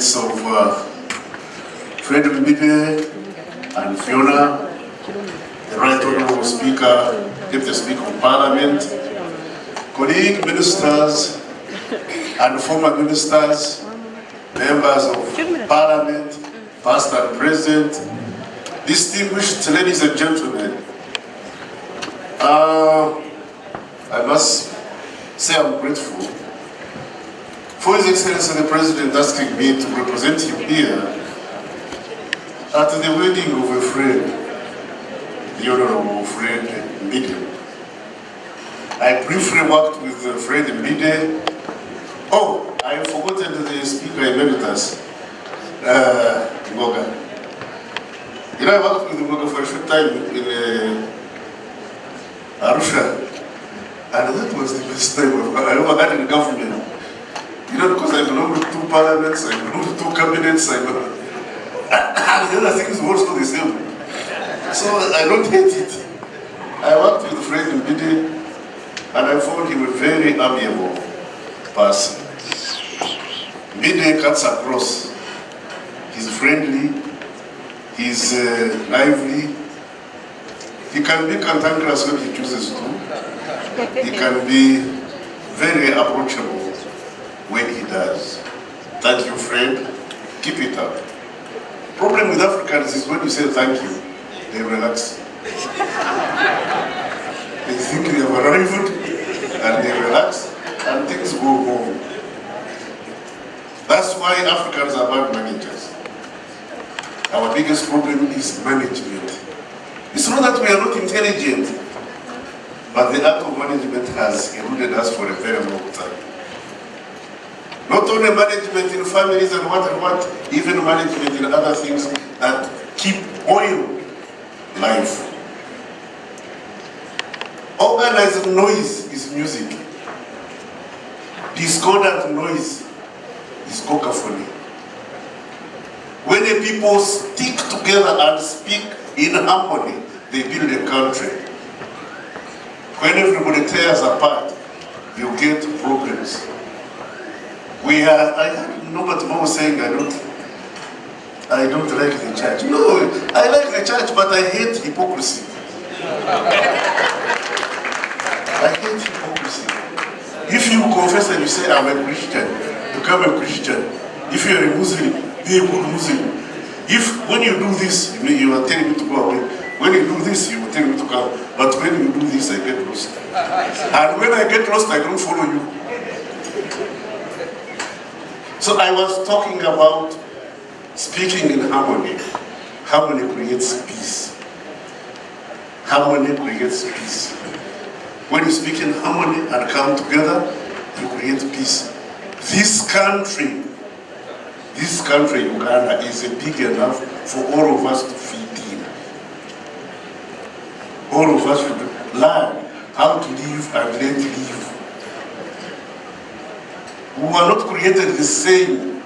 of uh, Fred Mbidde and Fiona, the Right Honorable Speaker, Deputy Speaker of Parliament, colleague ministers and former ministers, members of Parliament, past and present, distinguished ladies and gentlemen, uh, I must say I'm grateful for His Excellency the President asking me to represent him here at the wedding of a friend, the Honorable Fred Mbidde. I briefly worked with Fred Mbidde. Oh, I have forgotten the Speaker Emeritus, uh, Ngoga. You know, I worked with Ngoga for a short time in uh, Arusha. And that was the best time I ever had in government. Know, because I belong to two parliaments, I belong to two cabinets, I belong... the other things were also the same. So I don't hate it. I worked with Fred Mbidde, and I found him a very amiable person. Mbidde cuts across. He's friendly, he's uh, lively, he can be cantankerous when he chooses to. He can be very approachable when he does. Thank you, friend. Keep it up. Problem with Africans is when you say thank you, they relax. they think they have arrived and they relax and things go wrong. That's why Africans are bad managers. Our biggest problem is management. It's not that we are not intelligent, but the act of management has eluded us for a very long time. Not only management in families and what and what, even management in other things that keep oil life. Organized noise is music. Discordant noise is cacophony. When the people stick together and speak in harmony, they build a country. When everybody tears apart, you get problems. We are, I heard Norbert Mao saying, I don't, I don't like the church. No, I like the church, but I hate hypocrisy. I hate hypocrisy. If you confess and you say, I'm a Christian, become a Christian. If you're a Muslim, be a good Muslim. If when you do this, you, you are telling me to go away. When you do this, you are telling me to come. But when you do this, I get lost. And when I get lost, I don't follow you. So I was talking about speaking in harmony. Harmony creates peace. Harmony creates peace. When you speak in harmony and come together, you create peace. This country, this country, Uganda, is big enough for all of us to fit in. All of us should learn how to live and let live. We were not created the same.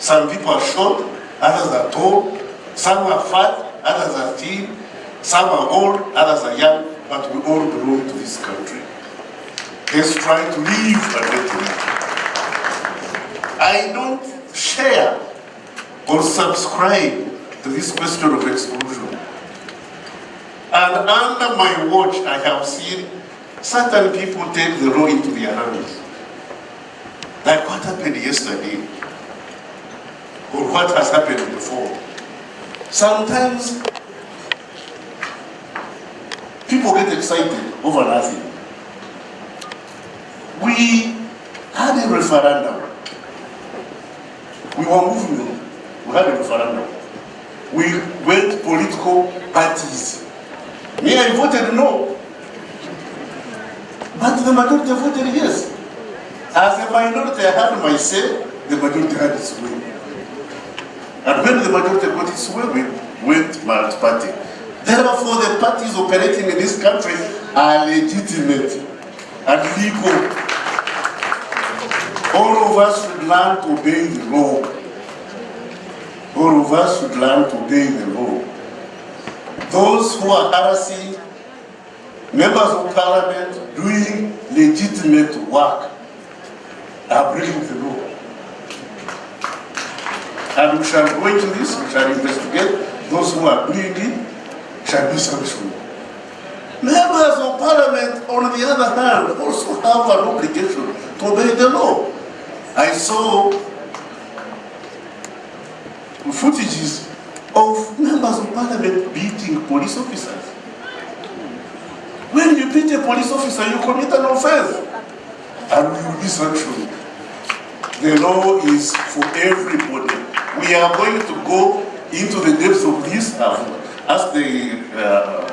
Some people are short, others are tall, some are fat, others are thin, some are old, others are young, but we all belong to this country. Let's try to live let live. I don't share or subscribe to this question of exclusion. And under my watch, I have seen certain people take the law into their hands. Like what happened yesterday, or what has happened before. Sometimes people get excited over nothing. We had a referendum. We were moving, we had a referendum. We went political parties. Me, I voted no. But the majority voted yes. As a minority, I had my say, the majority had its way. And when the majority got its way, we went multi-party. Therefore, the parties operating in this country are legitimate and legal. All of us should learn to obey the law. All of us should learn to obey the law. Those who are harassing members of parliament doing legitimate work are breaking the law. And we shall go into this, we shall investigate those who are doing it, shall be sanctioned. Members of parliament, on the other hand, also have an obligation to obey the law. I saw footages of members of parliament beating police officers. When you beat a police officer, you commit an offense and you will be sanctioned. The law is for everybody. We are going to go into the depths of this, ask the uh,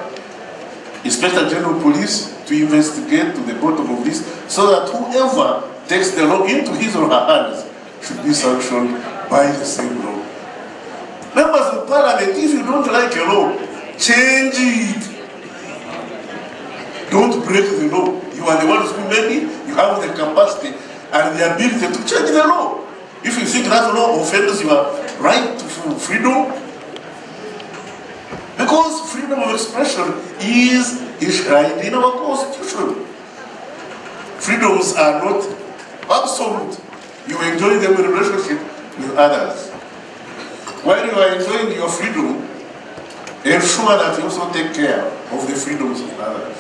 Inspector General Police to investigate to the bottom of this, so that whoever takes the law into his or her hands should be sanctioned by the same law. Members of Parliament, if you don't like a law, change it. Don't break the law. You are the ones who made it, you have the capacity and the ability to change the law. If you think that law offends your right to freedom, because freedom of expression is enshrined in our constitution. Freedoms are not absolute. You enjoy them in relationship with others. While you are enjoying your freedom, ensure that you also take care of the freedoms of others.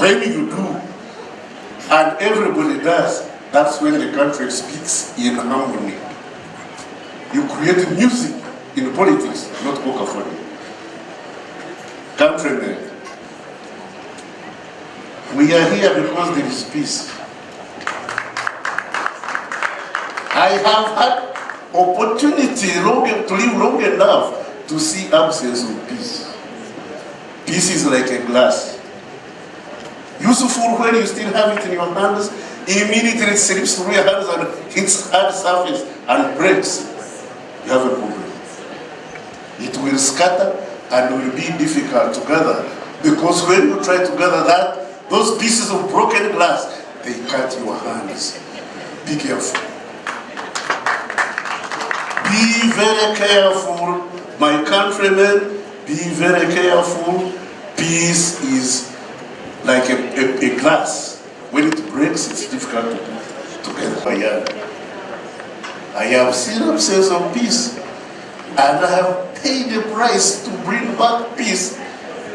When you do, and everybody does, that's when the country speaks in harmony. You create music in politics, not cacophony. Countrymen, we are here because there is peace. I have had opportunity long, to live long enough to see absence of peace. Peace is like a glass. Useful when you still have it in your hands, immediately it slips through your hands and hits hard surface and breaks. You have a problem. It will scatter and will be difficult to gather because when you try to gather that, those pieces of broken glass, they cut your hands. Be careful. Be very careful, my countrymen. Be very careful. Peace is like a, a, a glass. When it breaks, it's difficult to put together. I have seen absence of peace, and I have paid the price to bring back peace.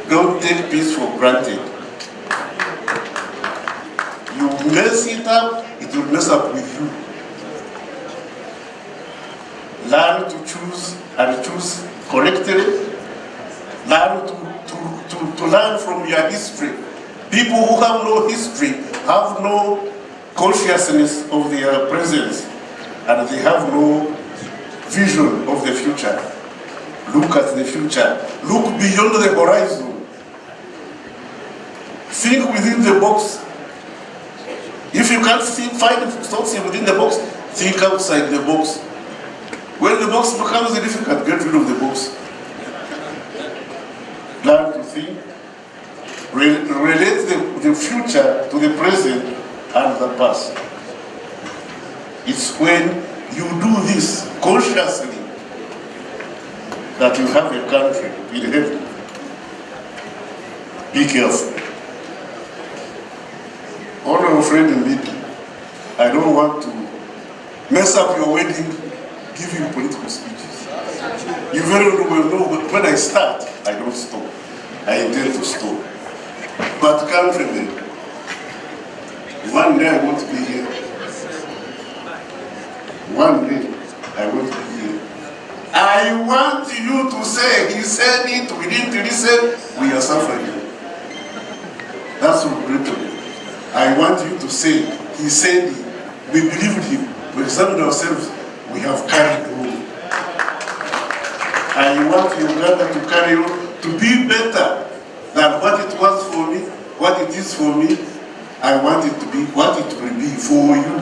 Don't take peace for granted. You mess it up, it will mess up with you. Learn to choose and choose correctly. Learn to, to, to, to learn from your history. People who have no history have no consciousness of their presence and they have no vision of the future. Look at the future. Look beyond the horizon. Think within the box. If you can't see, find something within the box, think outside the box. When the box becomes difficult, get rid of the box. Learn to think. Re relate the, the future to the present and the past. It's when you do this consciously that you have a country in heaven. Be careful. Honorable friend in meeting, I don't want to mess up your wedding giving political speeches. You very well know when I start, I don't stop. I intend to stop. But countrymen, one day I want to be here. One day I want to be here. I want you to say, he said it, we didn't listen, we are suffering. That's regrettable. I want you to say, he said it, we believed him, we examined ourselves, we have carried on. I want Uganda to carry on, to be better than what it was for me, what it is for me. I want it to be what it will be for you.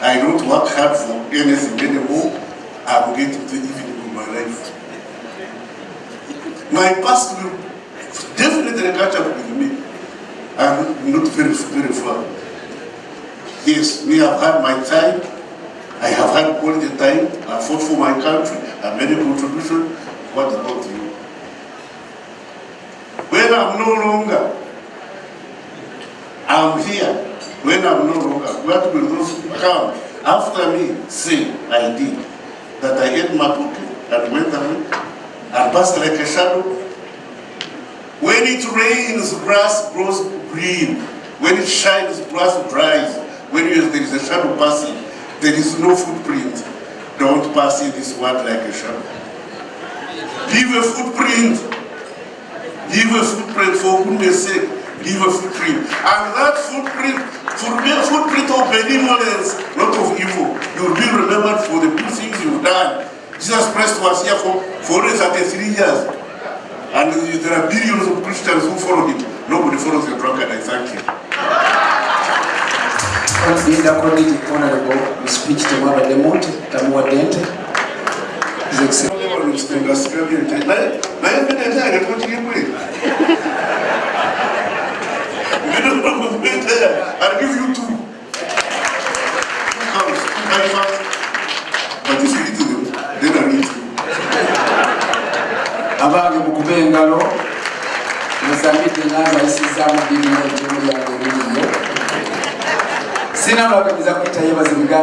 I don't work hard for anything anymore. I will get to evening of my life. My past will definitely catch up with me. I'm not very, very far. Yes, we have had my time. I have had quality time. I fought for my country. I made a contribution. What? When I'm no longer, I'm here. When I'm no longer, what will those come after me say I did, that I ate my pocket and went away and passed like a shadow. When it rains, grass grows green. When it shines, grass dries. When there is a shadow passing, there is no footprint. Don't pass in this world like a shadow. Leave a footprint. Leave a footprint for goodness sake. Leave a footprint. And that footprint, footprint of benevolence, not of evil. You will be remembered for the good things you've done. Jesus Christ was here for 433 years. And there are billions of Christians who follow him. Nobody follows the drunkard, I thank you. Honorable, the speech to Mother Demonte, Tamua Dente. His Excellency. you don't know who made there. I'll give you two. Two comes, two elephants. But if you eat them, then I'll eat you. Abage mukube engalo musambidde enanga ayisizaamu ddiini n'ekimu yange ebiriyo sinabakamiza kuyitayo bazimugambe